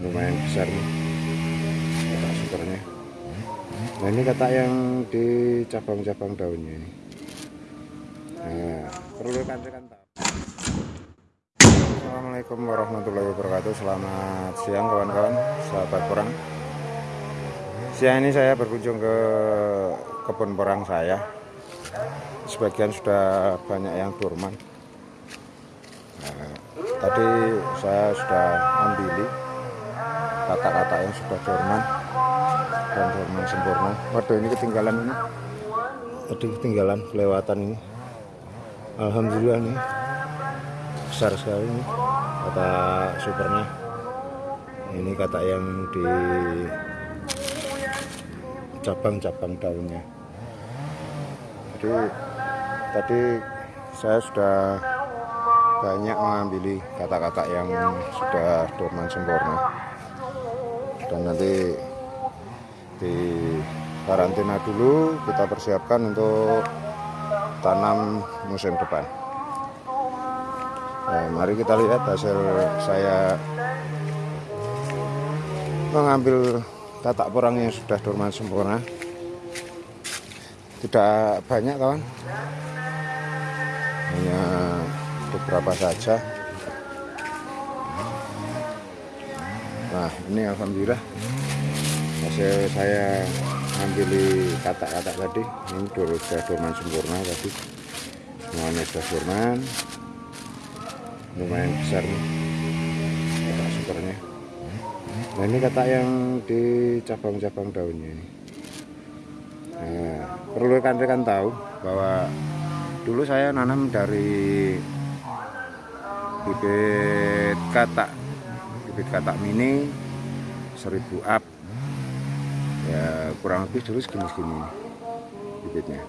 lumayan besar nih. Katak supernya nah ini katak yang di cabang-cabang daunnya ini. Nah perlu rekan-rekan tahu Assalamualaikum warahmatullahi wabarakatuh. Selamat siang kawan-kawan. Sahabat porang siang ini saya berkunjung ke kebun porang saya. Sebagian sudah banyak yang dorman. Nah, tadi saya sudah ambil kata-kata yang sudah dorman dan dorman sempurna. Waduh ini ketinggalan ini. Tadi ketinggalan kelewatan ini. Alhamdulillah nih besar sekali ini kata supernya ini kata yang di cabang-cabang daunnya. Jadi tadi saya sudah banyak mengambil kata-kata yang sudah dorman sempurna dan nanti di karantina dulu kita persiapkan untuk tanam musim depan. Nah, mari kita lihat hasil saya mengambil tatak porang yang sudah dorman sempurna. Tidak banyak kawan. Hanya beberapa saja nah ini alhamdulillah. Hasil saya ambil kata-kata tadi. Ini sudah dorman sempurna tadi. Semuanya sudah dorman lumayan besar nih. Kata supernya nah ini kata yang di cabang-cabang daunnya ini. Nah, perlu rekan-rekan tahu bahwa dulu saya nanam dari bibit katak bibit katak mini 1000 up. Ya kurang lebih dulu segini-segini bibitnya.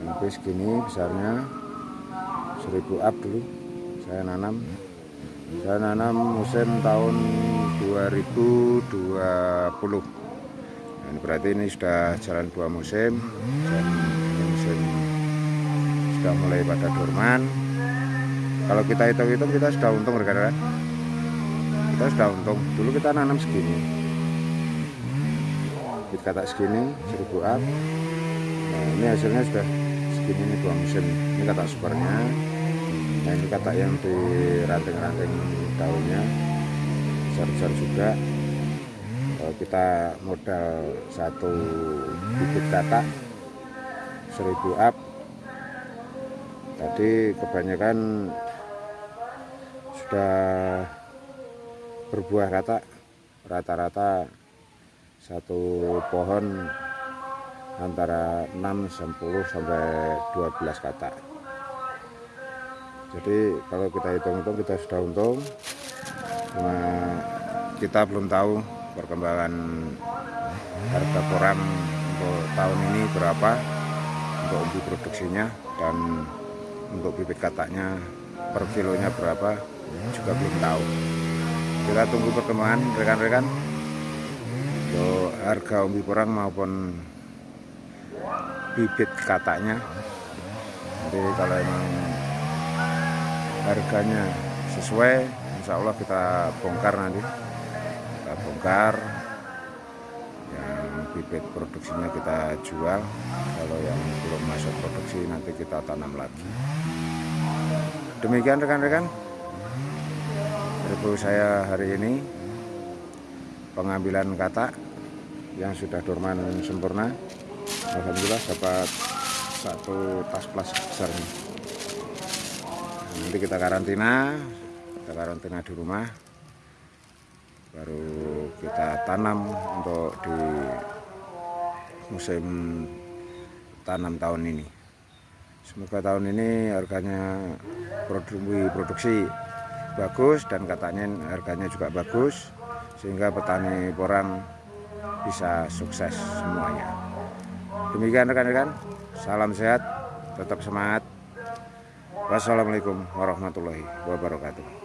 Lebih segini besarnya 1000 up dulu. Saya nanam. Saya nanam musim tahun 2020 nah, ini berarti ini sudah jalan dua musim. Dan ini musim sudah mulai pada dorman. Kalau kita hitung-hitung kita sudah untung rekan-rekan kita sudah untung. Dulu kita nanam segini. Kita kata segini seribu up nah, ini hasilnya sudah segini ini dua musim ini kata supernya. Nah ini kata yang di ranting-ranting daunnya. Besar-besar juga. Kita modal satu bibit kata seribu up tadi kebanyakan sudah berbuah kata rata-rata satu pohon antara 6 10 sampai 12 kata jadi kalau kita hitung-hitung kita sudah untung. Cuma kita belum tahu perkembangan harga porang untuk tahun ini berapa untuk umbi produksinya dan untuk bibit kataknya per kilonya berapa juga belum tahu kita tunggu perkembangan rekan-rekan. Untuk harga umbi porang maupun bibit kataknya jadi kalau emang harganya sesuai Insya Allah kita bongkar nanti. Kita bongkar. Yang bibit produksinya kita jual. Kalau yang belum masuk produksi nanti kita tanam lagi. Demikian rekan-rekan review saya hari ini pengambilan kata yang sudah dorman sempurna. Alhamdulillah dapat satu tas plastik besar nih. nanti kita karantina kita karantina di rumah. Baru kita tanam untuk di musim tanam tahun ini. Semoga tahun ini harganya produksi bagus dan katanya harganya juga bagus sehingga petani porang bisa sukses semuanya. Demikian rekan-rekan salam sehat tetap semangat. Wassalamualaikum warahmatullahi wabarakatuh